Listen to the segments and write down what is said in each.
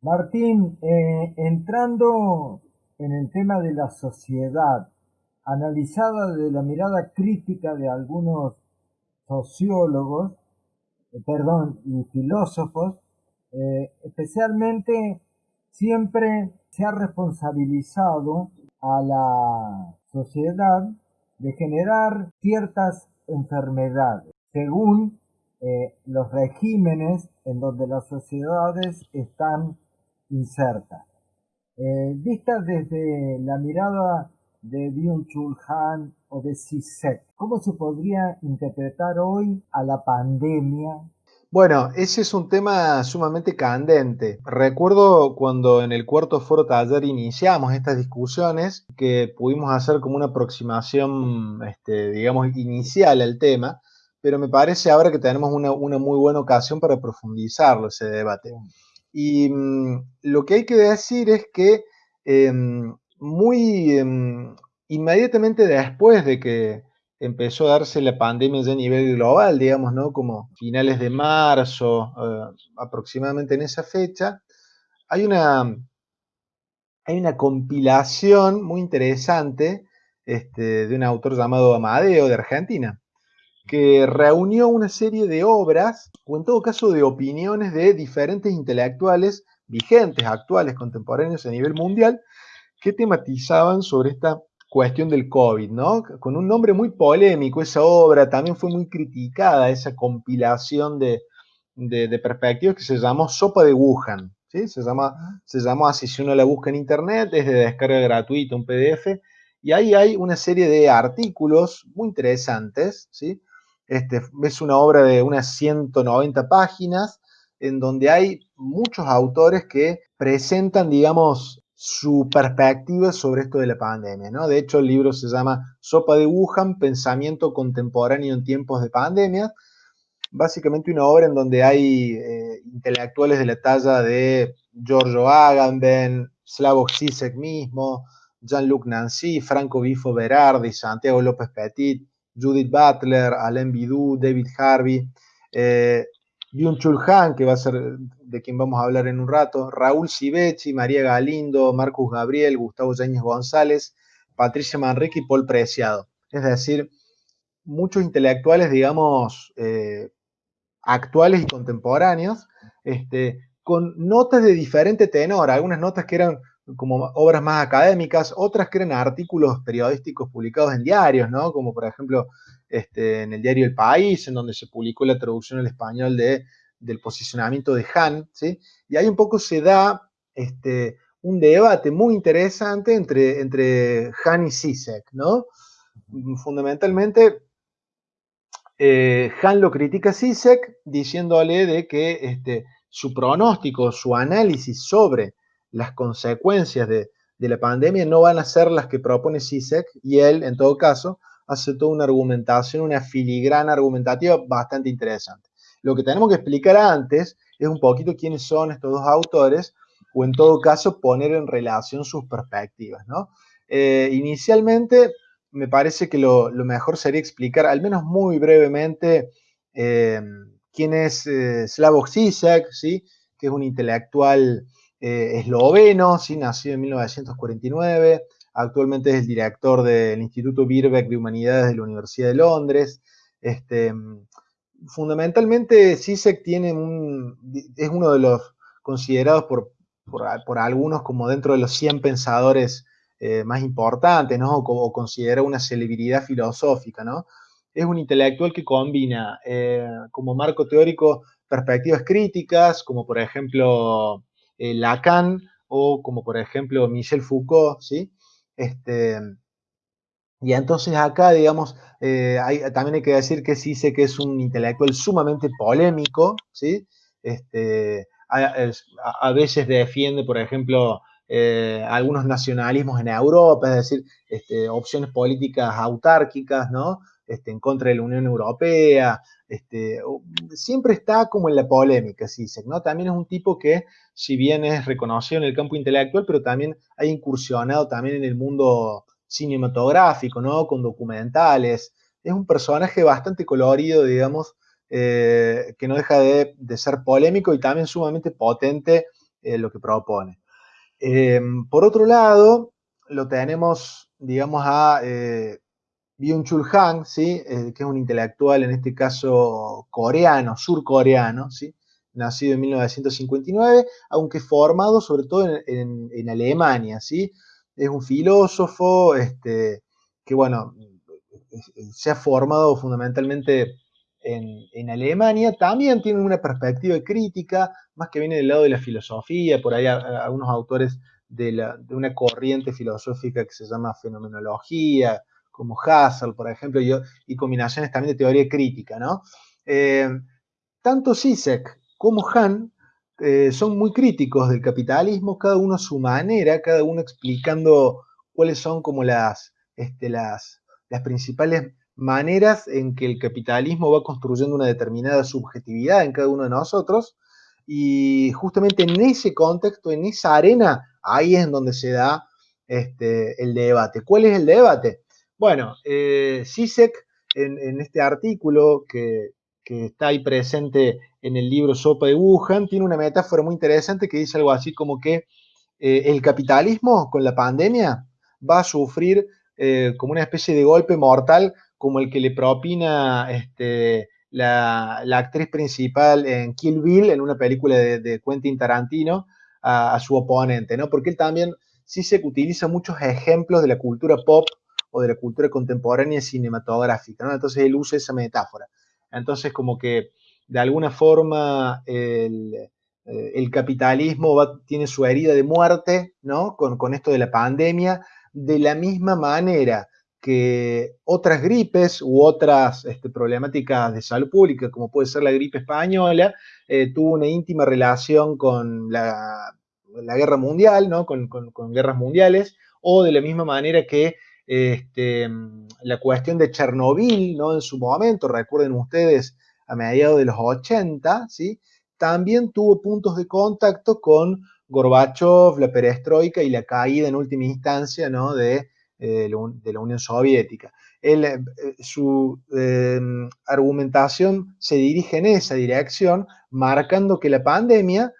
Martín, eh, entrando en el tema de la sociedad, analizada desde la mirada crítica de algunos sociólogos, eh, perdón, y filósofos, eh, especialmente siempre se ha responsabilizado a la sociedad de generar ciertas enfermedades según los regímenes en donde las sociedades están inserta. Eh, vista desde la mirada de Byung-Chul Han o de Sisek, ¿cómo se podría interpretar hoy a la pandemia? Bueno, ese es un tema sumamente candente. Recuerdo cuando en el cuarto foro taller iniciamos estas discusiones que pudimos hacer como una aproximación, este, digamos, inicial al tema, pero me parece ahora que tenemos una, una muy buena ocasión para profundizarlo ese debate. Y mm, lo que hay que decir es que em, muy em, inmediatamente después de que empezó a darse la pandemia ya a nivel global, digamos, ¿no? Como finales de marzo, eh, aproximadamente en esa fecha, hay una, hay una compilación muy interesante este, de un autor llamado Amadeo de Argentina, que reunió una serie de obras, o en todo caso de opiniones de diferentes intelectuales vigentes, actuales, contemporáneos a nivel mundial, que tematizaban sobre esta cuestión del COVID, ¿no? Con un nombre muy polémico, esa obra también fue muy criticada, esa compilación de, perspectivas que se llamó Sopa de Wuhan, ¿sí? Se, llama, se llamó así, si uno la busca en internet, es de descarga gratuita, un PDF, y ahí hay una serie de artículos muy interesantes, ¿sí? Este, es una obra de unas 190 páginas en donde hay muchos autores que presentan, digamos, su perspectiva sobre esto de la pandemia, ¿no? De hecho, el libro se llama Sopa de Wuhan, Pensamiento Contemporáneo en Tiempos de Pandemia. Básicamente una obra en donde hay eh, intelectuales de la talla de Giorgio Agamben, Slavoj Zizek mismo, Jean-Luc Nancy, Franco Bifo Berardi, Santiago López Petit, Judith Butler, Alain Bidou, David Harvey, eh, Byung-Chul Han, que va a ser de quien vamos a hablar en un rato, Raúl Civechi, María Galindo, Marcus Gabriel, Gustavo Yáñez González, Patricia Manrique y Paul Preciado. Es decir, muchos intelectuales, digamos, eh, actuales y contemporáneos, este, con notas de diferente tenor, algunas notas que eran como obras más académicas, otras que eran artículos periodísticos publicados en diarios, ¿no? Como por ejemplo este, en el diario El País, en donde se publicó la traducción al español de, del posicionamiento de Han, ¿sí? Y ahí un poco se da este, un debate muy interesante entre, entre Han y Sisek, ¿no? Fundamentalmente, eh, Han lo critica a Sisek diciéndole de que este, su pronóstico, su análisis sobre las consecuencias de, la pandemia no van a ser las que propone CISEC y él, en todo caso, hace toda una argumentación, una filigrana argumentativa bastante interesante. Lo que tenemos que explicar antes es un poquito quiénes son estos dos autores o en todo caso poner en relación sus perspectivas. ¿no? Eh, inicialmente me parece que lo, mejor sería explicar, al menos muy brevemente, eh, quién es eh, Slavoj Zizek, ¿sí? que es un intelectual eh, esloveno, ¿sí? nacido en 1949, actualmente es el director del Instituto Birbeck de Humanidades de la Universidad de Londres. Este, fundamentalmente, CISEC tiene es uno de los considerados por, por, algunos como dentro de los 100 pensadores eh, más importantes, ¿no? O, considera una celebridad filosófica, ¿no? Es un intelectual que combina eh, como marco teórico perspectivas críticas, como por ejemplo eh, Lacan o como por ejemplo Michel Foucault, ¿sí? Este, y entonces acá, digamos, eh, también hay que decir que sí sé que es un intelectual sumamente polémico, ¿sí? Este, a, veces defiende, por ejemplo, eh, algunos nacionalismos en Europa, es decir, este, opciones políticas autárquicas, ¿no? Este, en contra de la Unión Europea, este, siempre está como en la polémica, Sisek, ¿no? También es un tipo que, si bien es reconocido en el campo intelectual, pero también ha incursionado también en el mundo cinematográfico, ¿no? Con documentales. Es un personaje bastante colorido, digamos, eh, que no deja de, ser polémico y también sumamente potente lo que propone. por otro lado, lo tenemos, digamos, a Byung-Chul Han, ¿sí? que es un intelectual, en este caso coreano, surcoreano, ¿sí? nacido en 1959, aunque formado sobre todo en, Alemania, ¿sí? Es un filósofo este, que, bueno, se ha formado fundamentalmente en, Alemania, también tiene una perspectiva crítica, más que viene del lado de la filosofía, por ahí algunos autores de, una corriente filosófica que se llama fenomenología, como Husserl, por ejemplo, y, combinaciones también de teoría crítica, ¿no? Eh, tanto Zizek como Han eh, son muy críticos del capitalismo, cada uno a su manera, cada uno explicando cuáles son como las, este, las, las principales maneras en que el capitalismo va construyendo una determinada subjetividad en cada uno de nosotros. Y justamente en ese contexto, en esa arena, ahí es en donde se da este, el debate. ¿Cuál es el debate? Bueno, eh, en, este artículo que, que está ahí presente en el libro Sopa de Wuhan, tiene una metáfora muy interesante que dice algo así como que eh, el capitalismo con la pandemia va a sufrir eh, como una especie de golpe mortal como el que le propina este, la, actriz principal en Kill Bill, en una película de, Quentin Tarantino, a, su oponente, ¿no? Porque él también sí se utiliza muchos ejemplos de la cultura pop o de la cultura contemporánea cinematográfica, ¿no? Entonces él usa esa metáfora. Entonces, como que de alguna forma el, eh, capitalismo tiene su herida de muerte, ¿no? Con, esto de la pandemia, de la misma manera que otras gripes u otras este, problemáticas de salud pública, como puede ser la gripe española, eh, tuvo una íntima relación con la, guerra mundial, ¿no? Con, con, guerras mundiales, o de la misma manera que este, la cuestión de Chernobyl, ¿no? En su momento, recuerden ustedes, a mediados de los 80, ¿sí? También tuvo puntos de contacto con Gorbachev, la perestroika y la caída en última instancia, ¿no? De, eh, la Unión Soviética. Eh, su em, argumentación se dirige en esa dirección, marcando que la pandemia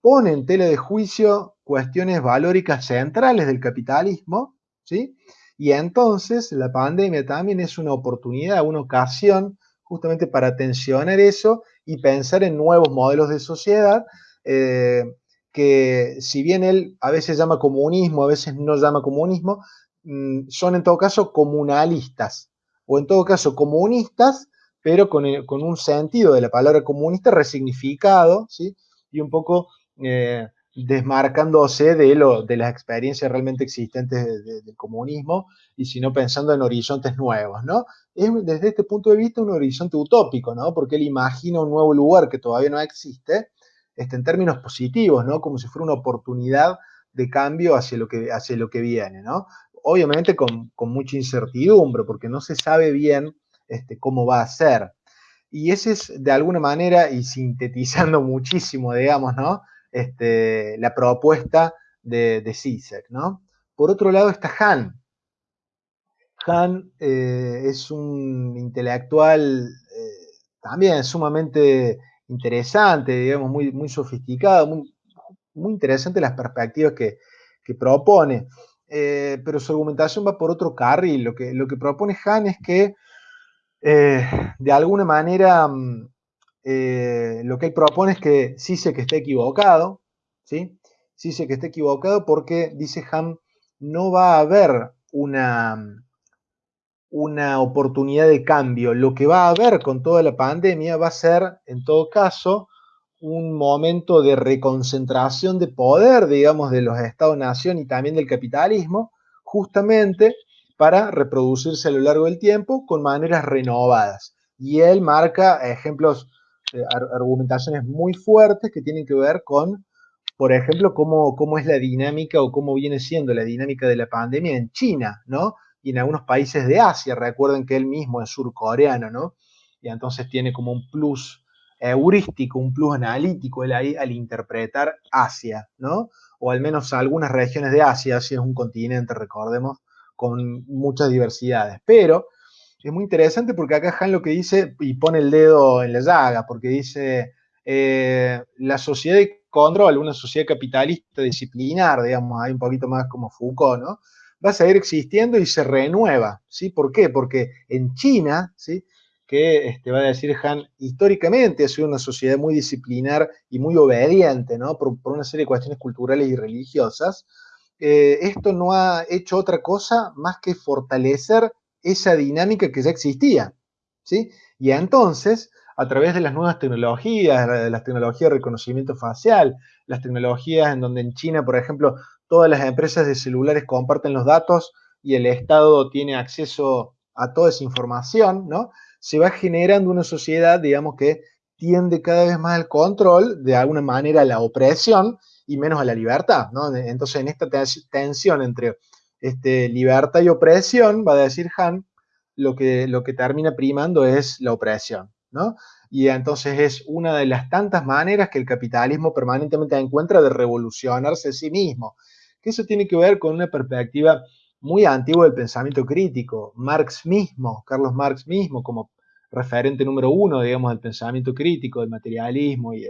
pone en tela de juicio cuestiones valóricas centrales del capitalismo, ¿sí? Y entonces la pandemia también es una oportunidad, una ocasión justamente para tensionar eso y pensar en nuevos modelos de sociedad eh, que si bien él a veces llama comunismo, a veces no llama comunismo, mm, son en todo caso comunalistas o en todo caso comunistas, pero con, con un sentido de la palabra comunista resignificado, ¿sí? Y un poco eh, desmarcándose de, lo, de las experiencias realmente existentes del comunismo y sino pensando en horizontes nuevos, ¿no? Es desde este punto de vista un horizonte utópico, ¿no? Porque él imagina un nuevo lugar que todavía no existe, este, en términos positivos, ¿no? Como si fuera una oportunidad de cambio hacia lo que, hacia lo que viene, ¿no? Obviamente con, mucha incertidumbre, porque no se sabe bien este, cómo va a ser. Y ese es, de alguna manera, y sintetizando muchísimo, digamos, ¿no? Este, la propuesta de, de ¿no? Por otro lado está Han. Han eh, es un intelectual eh, también sumamente interesante, digamos, muy, sofisticado, muy, muy interesante las perspectivas que, propone. Eh, pero su argumentación va por otro carril. Lo que, lo que propone Han es que de alguna manera mm, eh, lo que él propone es que sí sé que está equivocado, ¿sí? Sé que está equivocado porque, dice Ham, no va a haber una, una oportunidad de cambio. Lo que va a haber con toda la pandemia va a ser, en todo caso, un momento de reconcentración de poder, digamos, de los Estados-nación y también del capitalismo, justamente para reproducirse a lo largo del tiempo con maneras renovadas. Y él marca ejemplos eh, argumentaciones muy fuertes que tienen que ver con, por ejemplo, cómo, cómo es la dinámica o cómo viene siendo la dinámica de la pandemia en China, ¿no? Y en algunos países de Asia. Recuerden que él mismo es surcoreano, ¿no? Y entonces tiene como un plus heurístico, un plus analítico él ahí al interpretar Asia, ¿no? O al menos algunas regiones de Asia, Asia es un continente, recordemos, con muchas diversidades. Pero es muy interesante porque acá Han lo que dice, y pone el dedo en la llaga, porque dice, eh, la sociedad de control, una sociedad capitalista disciplinar, digamos, hay un poquito más como Foucault, ¿no? Va a seguir existiendo y se renueva, ¿sí? ¿Por qué? Porque en China, ¿sí? que este, va a decir Han, históricamente ha sido una sociedad muy disciplinar y muy obediente, ¿no? Por, una serie de cuestiones culturales y religiosas. Eh, esto no ha hecho otra cosa más que fortalecer esa dinámica que ya existía, ¿sí? Y entonces, a través de las nuevas tecnologías, de las tecnologías de reconocimiento facial, las tecnologías en donde en China, por ejemplo, todas las empresas de celulares comparten los datos y el Estado tiene acceso a toda esa información, ¿no? se va generando una sociedad, digamos, que tiende cada vez más al control, de alguna manera a la opresión y menos a la libertad, ¿no? Entonces, en esta tensión entre este, libertad y opresión, va a decir Han, lo que, lo que termina primando es la opresión, ¿no? Y entonces es una de las tantas maneras que el capitalismo permanentemente encuentra de revolucionarse a sí mismo, que eso tiene que ver con una perspectiva muy antiguo del pensamiento crítico. Marx mismo, Carlos Marx mismo, como referente número uno, digamos, del pensamiento crítico, del materialismo y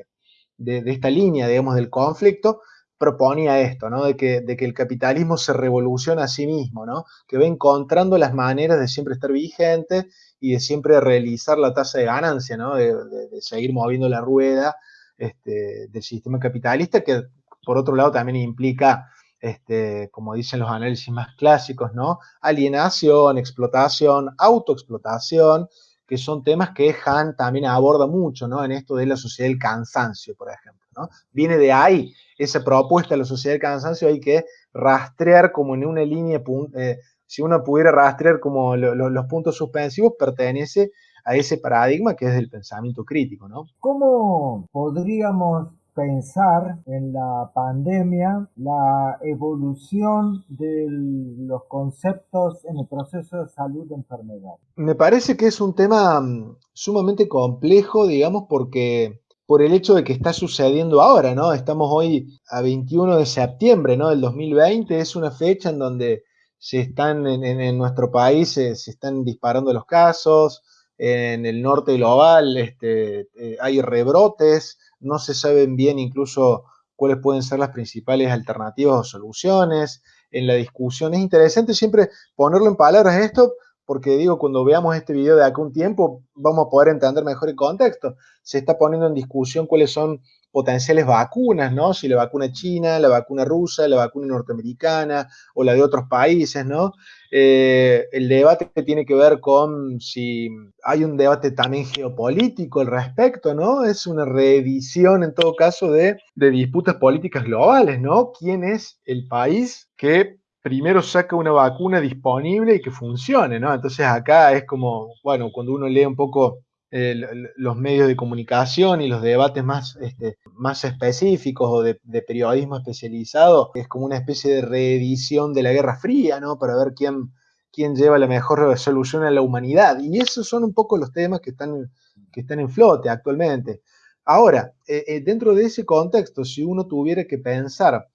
de, esta línea, digamos, del conflicto, proponía esto, ¿no? De que, de que, el capitalismo se revoluciona a sí mismo, ¿no? Que va encontrando las maneras de siempre estar vigente y de siempre realizar la tasa de ganancia, ¿no? De, seguir moviendo la rueda este, del sistema capitalista, que por otro lado también implica este, como dicen los análisis más clásicos, ¿no? Alienación, explotación, autoexplotación, que son temas que Han también aborda mucho, ¿no? En esto de la sociedad del cansancio, por ejemplo, ¿no? Viene de ahí esa propuesta de la sociedad del cansancio, hay que rastrear como en una línea, eh, si uno pudiera rastrear como los puntos suspensivos, pertenece a ese paradigma que es del pensamiento crítico, ¿no? ¿Cómo podríamos pensar en la pandemia la evolución de los conceptos en el proceso de salud de enfermedad. Me parece que es un tema mm, sumamente complejo, digamos, porque por el hecho de que está sucediendo ahora, ¿no? Estamos hoy a 21 de septiembre, ¿no? Del 2020, es una fecha en donde se están en, nuestro país, se, están disparando los casos, en el norte global este, eh, hay rebrotes, no se saben bien incluso cuáles pueden ser las principales alternativas o soluciones. En la discusión es interesante siempre ponerlo en palabras esto, porque digo, cuando veamos este video de acá un tiempo, vamos a poder entender mejor el contexto. Se está poniendo en discusión cuáles son potenciales vacunas, ¿no? Si la vacuna china, la vacuna rusa, la vacuna norteamericana o la de otros países, ¿no? Eh, el debate tiene que ver con si hay un debate también geopolítico al respecto, ¿no? Es una reedición en todo caso de, de disputas políticas globales, ¿no? ¿Quién es el país que primero saca una vacuna disponible y que funcione, ¿no? Entonces acá es como, bueno, cuando uno lee un poco eh, los medios de comunicación y los debates más, este, más específicos o de, periodismo especializado, es como una especie de reedición de la Guerra Fría, ¿no? Para ver quién, quién lleva la mejor solución a la humanidad. Y esos son un poco los temas que están, que están en flote actualmente. Ahora, eh, eh, dentro de ese contexto, si uno tuviera que pensar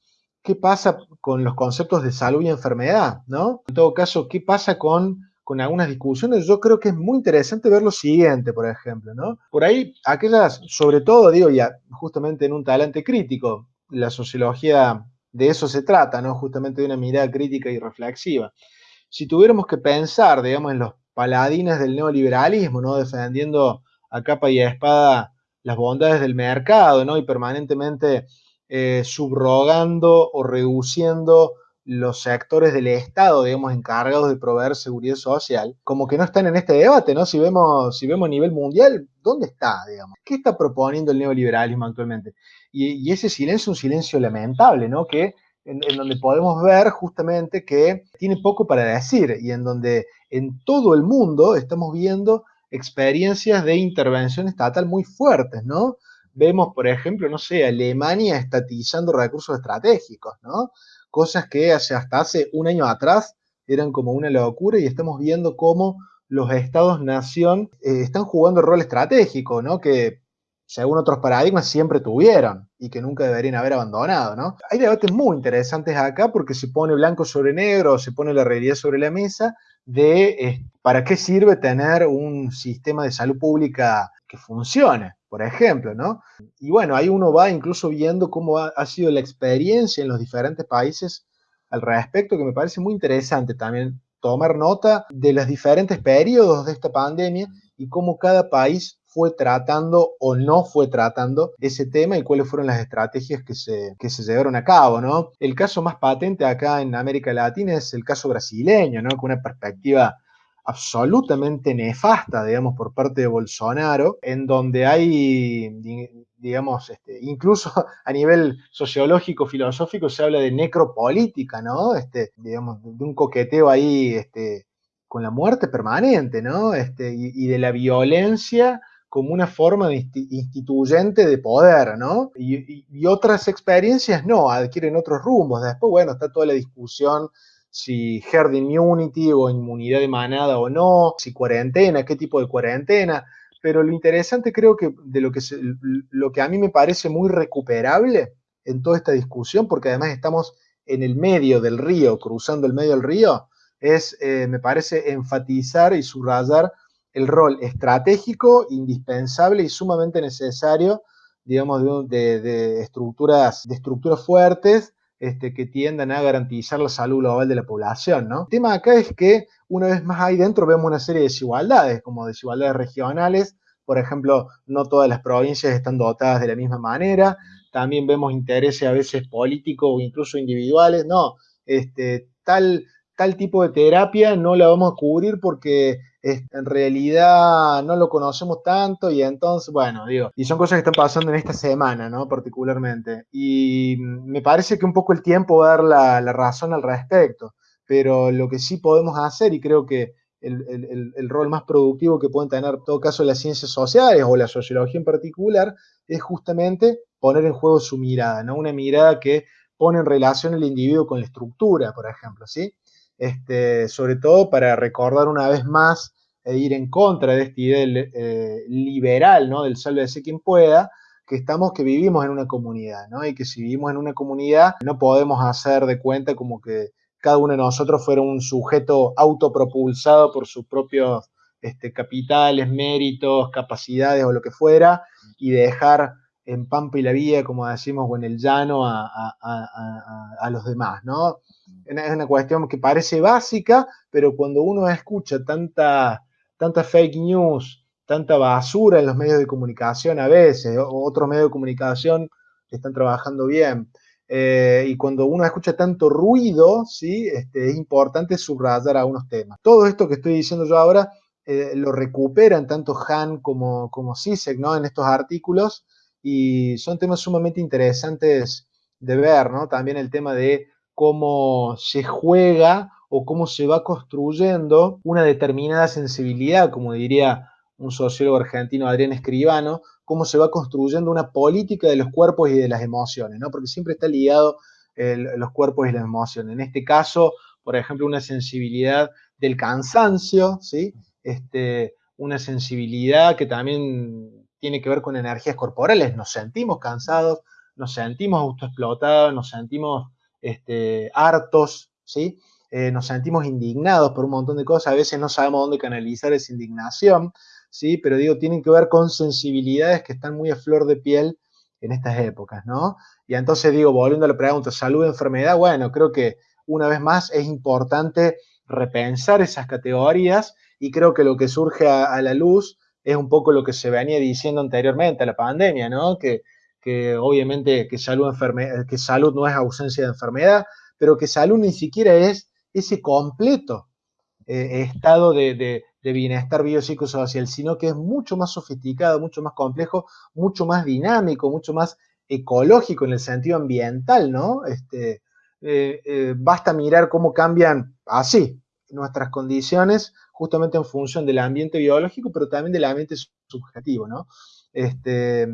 qué pasa con los conceptos de salud y enfermedad, ¿no? En todo caso, qué pasa con con algunas discusiones, yo creo que es muy interesante ver lo siguiente, por ejemplo, ¿no? Por ahí, aquellas, sobre todo, digo, ya justamente en un talante crítico, la sociología de eso se trata, ¿no? Justamente de una mirada crítica y reflexiva. Si tuviéramos que pensar, digamos, en los paladines del neoliberalismo, ¿no? Defendiendo a capa y a espada las bondades del mercado, ¿no? Y permanentemente eh, subrogando o reduciendo los sectores del Estado, digamos, encargados de proveer seguridad social, como que no están en este debate, ¿no? Si vemos, si vemos a nivel mundial, ¿dónde está, digamos? ¿Qué está proponiendo el neoliberalismo actualmente? Y, ese silencio es un silencio lamentable, ¿no? Que en, donde podemos ver justamente que tiene poco para decir y en donde en todo el mundo estamos viendo experiencias de intervención estatal muy fuertes, ¿no? Vemos, por ejemplo, no sé, Alemania estatizando recursos estratégicos, ¿no? cosas que hasta hace un año atrás eran como una locura y estamos viendo cómo los estados-nación eh, están jugando el rol estratégico, ¿no? Que según otros paradigmas siempre tuvieron y que nunca deberían haber abandonado, ¿no? Hay debates muy interesantes acá porque se pone blanco sobre negro, se pone la realidad sobre la mesa de eh, para qué sirve tener un sistema de salud pública que funcione por ejemplo, ¿no? Y bueno, ahí uno va incluso viendo cómo ha, sido la experiencia en los diferentes países al respecto, que me parece muy interesante también tomar nota de los diferentes periodos de esta pandemia y cómo cada país fue tratando o no fue tratando ese tema y cuáles fueron las estrategias que se, que se llevaron a cabo, ¿no? El caso más patente acá en América Latina es el caso brasileño, ¿no? Con una perspectiva absolutamente nefasta, digamos, por parte de Bolsonaro, en donde hay, digamos, este, incluso a nivel sociológico, filosófico, se habla de necropolítica, ¿no? Este, digamos, de un coqueteo ahí este, con la muerte permanente, ¿no? Este, y, de la violencia como una forma instituyente de poder, ¿no? Y, y, otras experiencias no, adquieren otros rumbos. Después, bueno, está toda la discusión si herd immunity o inmunidad de manada o no, si cuarentena, qué tipo de cuarentena. Pero lo interesante creo que de lo que, lo que a mí me parece muy recuperable en toda esta discusión, porque además estamos en el medio del río, cruzando el medio del río, es, eh, me parece, enfatizar y subrayar el rol estratégico, indispensable y sumamente necesario, digamos, de, de estructuras, de estructuras fuertes este, que tiendan a garantizar la salud global de la población, ¿no? El tema acá es que una vez más ahí dentro vemos una serie de desigualdades, como desigualdades regionales, por ejemplo, no todas las provincias están dotadas de la misma manera, también vemos intereses a veces políticos o incluso individuales, no, este, tal, tal tipo de terapia no la vamos a cubrir porque en realidad no lo conocemos tanto y entonces, bueno, digo, y son cosas que están pasando en esta semana, ¿no? Particularmente. Y me parece que un poco el tiempo va a dar la, razón al respecto, pero lo que sí podemos hacer y creo que el, rol más productivo que pueden tener, en todo caso, las ciencias sociales o la sociología en particular, es justamente poner en juego su mirada, ¿no? Una mirada que pone en relación el individuo con la estructura, por ejemplo, ¿sí? Este, sobre todo para recordar una vez más e ir en contra de esta idea eh, liberal, ¿no? Del sálvese quien pueda, que estamos, que vivimos en una comunidad, ¿no? Y que si vivimos en una comunidad no podemos hacer de cuenta como que cada uno de nosotros fuera un sujeto autopropulsado por sus propios este, capitales, méritos, capacidades o lo que fuera, y dejar en Pampa y la Vía, como decimos, o en el llano a, a, los demás, ¿no? Es una cuestión que parece básica, pero cuando uno escucha tanta, tanta fake news, tanta basura en los medios de comunicación a veces, o otros medios de comunicación que están trabajando bien, eh, y cuando uno escucha tanto ruido, ¿sí? Este, es importante subrayar algunos temas. Todo esto que estoy diciendo yo ahora eh, lo recuperan tanto Han como, como Sisek, ¿no? En estos artículos, y son temas sumamente interesantes de ver, ¿no? También el tema de cómo se juega o cómo se va construyendo una determinada sensibilidad, como diría un sociólogo argentino, Adrián Escribano, cómo se va construyendo una política de los cuerpos y de las emociones, ¿no? Porque siempre está ligado los cuerpos y las emociones. En este caso, por ejemplo, una sensibilidad del cansancio, ¿sí? Este, una sensibilidad que también tiene que ver con energías corporales. Nos sentimos cansados, nos sentimos autoexplotados, nos sentimos este, hartos, ¿sí? Eh, nos sentimos indignados por un montón de cosas. A veces no sabemos dónde canalizar esa indignación, ¿sí? Pero digo, tienen que ver con sensibilidades que están muy a flor de piel en estas épocas, ¿no? Y entonces digo, volviendo a la pregunta, salud, enfermedad, bueno, creo que una vez más es importante repensar esas categorías y creo que lo que surge a la luz es un poco lo que se venía diciendo anteriormente a la pandemia, ¿no? Que, obviamente que salud, que salud no es ausencia de enfermedad, pero que salud ni siquiera es ese completo eh, estado de, bienestar biopsicosocial, sino que es mucho más sofisticado, mucho más complejo, mucho más dinámico, mucho más ecológico en el sentido ambiental, ¿no? Este, eh, eh, basta mirar cómo cambian así nuestras condiciones justamente en función del ambiente biológico, pero también del ambiente subjetivo, ¿no? Este,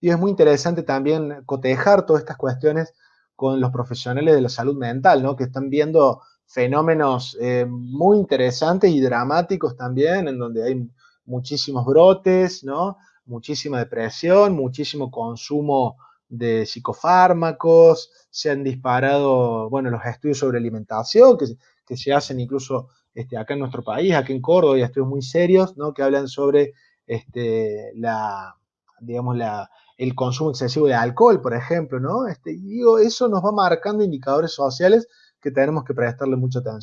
y es muy interesante también cotejar todas estas cuestiones con los profesionales de la salud mental, ¿no? Que están viendo fenómenos eh, muy interesantes y dramáticos también, en donde hay muchísimos brotes, ¿no? Muchísima depresión, muchísimo consumo de psicofármacos, se han disparado, bueno, los estudios sobre alimentación, que, que se hacen incluso este, acá en nuestro país, aquí en Córdoba, hay estudios muy serios, ¿no? Que hablan sobre este, digamos, el consumo excesivo de alcohol, por ejemplo, ¿no? Este, y digo, eso nos va marcando indicadores sociales que tenemos que prestarle mucha atención.